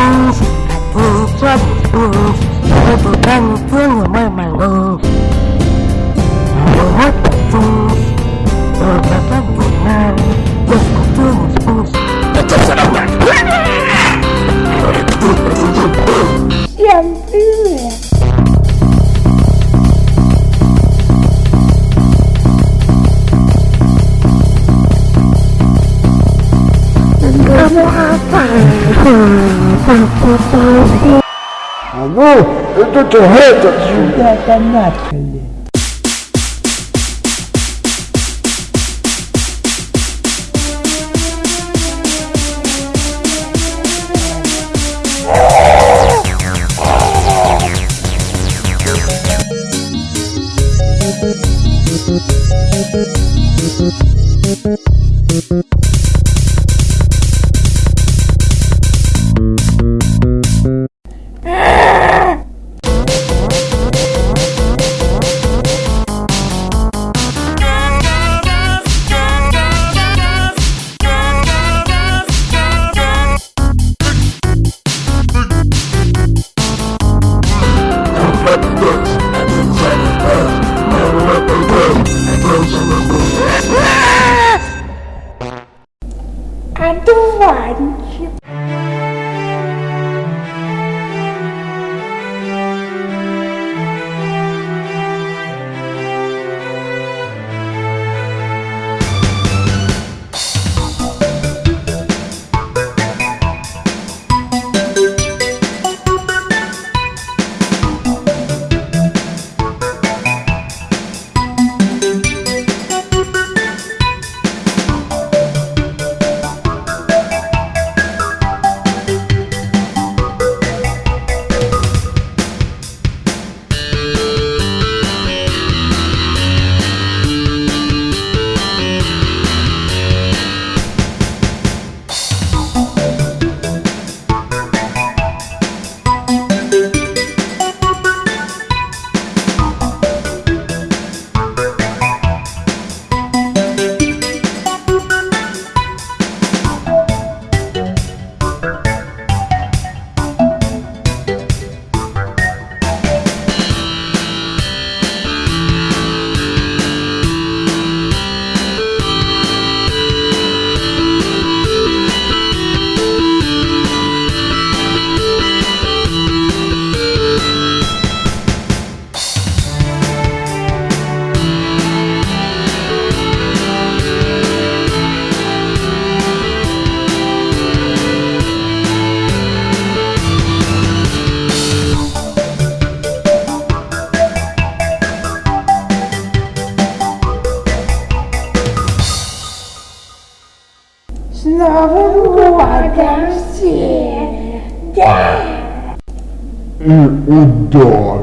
phương phương chất phương tôi vừa đang phương người mây màng ngờ vừa hết bản phương rồi cảm giác vừa mang được có phương phương tôi chấp sẽ đau nhạc Chẳng biết Hãy subscribe cho kênh Ghiền Mì Gõ Để không bỏ lỡ những video hấp dẫn Alô, it's tô te reto, tio. Tá, tá na Thank I do one. С Новым годом всех! Да! И удар!